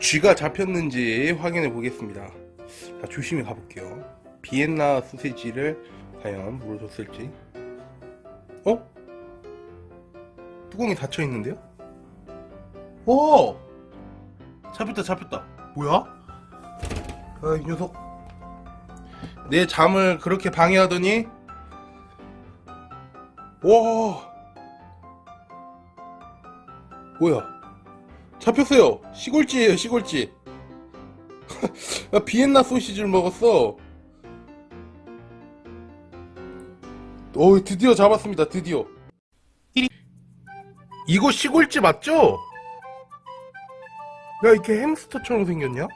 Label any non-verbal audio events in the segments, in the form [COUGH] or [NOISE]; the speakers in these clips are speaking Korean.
쥐가 잡혔는지 확인해 보겠습니다 자, 조심히 가볼게요 비엔나 소세지를 과연 물어줬을지 어? 뚜껑이 닫혀 있는데요? 오! 잡혔다 잡혔다 뭐야? 아이 녀석 내 잠을 그렇게 방해하더니 와 뭐야 잡혔어요. 시골쥐예요 시골쥐 [LAUGHS] 나 비엔나 소시지를 먹었어. 오 드디어 잡았습니다 드디어. 이거 시골쥐 맞죠? 야 이렇게 햄스터처럼 생겼냐?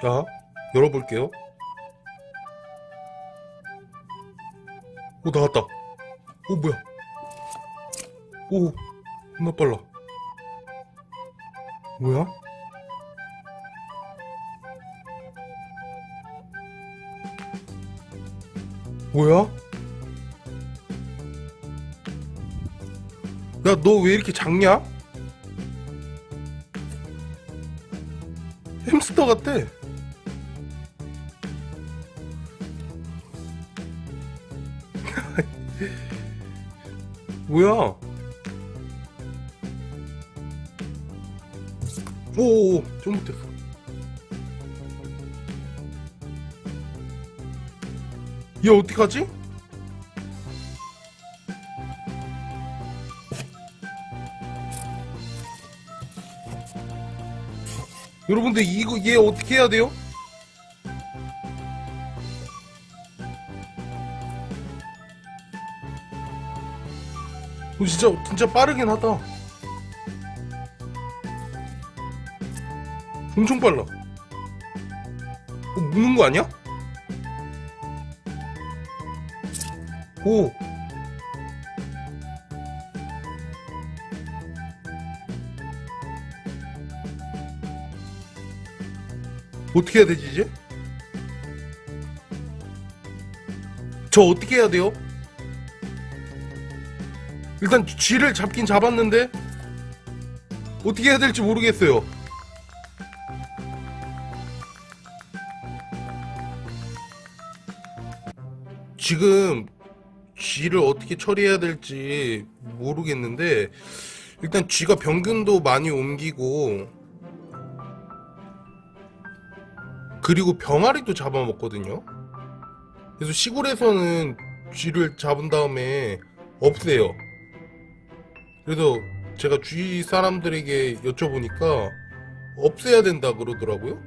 자 열어볼게요 오 나왔다 오 뭐야 오 겁나 빨라 뭐야? 뭐야? 야 너 왜 이렇게 작냐? 햄스터 같아 뭐야? 오오오 좀 못했어 얘 어떡하지? 여러분들 이거 얘 어떻게 해야 돼요? 어, 진짜 진짜 빠르긴 하다. 엄청 빨라. 어, 무는 거 아니야? 오. 어떻게 해야 되지 이제? 저 어떻게 해야 돼요? 일단 쥐를 잡긴 잡았는데 어떻게 해야 될지 모르겠어요. 지금 쥐를 어떻게 처리해야 될지 모르겠는데 일단 쥐가 병균도 많이 옮기고 그리고 병아리도 잡아먹거든요. 그래서 시골에서는 쥐를 잡은 다음에 없애요. 그래서 제가 주위 사람들에게 여쭤보니까 없애야 된다 그러더라고요.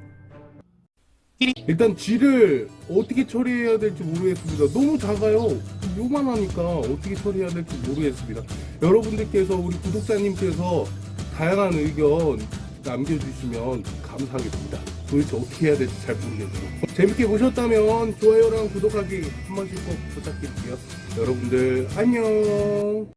일단 쥐를 어떻게 처리해야 될지 모르겠습니다. 너무 작아요. 요만하니까 어떻게 처리해야 될지 모르겠습니다. 여러분들께서 우리 구독자님께서 다양한 의견 남겨주시면 감사하겠습니다. 도대체 어떻게 해야 될지 잘 모르겠네요. 재밌게 보셨다면 좋아요랑 구독하기 한 번씩 꼭 부탁드릴게요. 여러분들 안녕.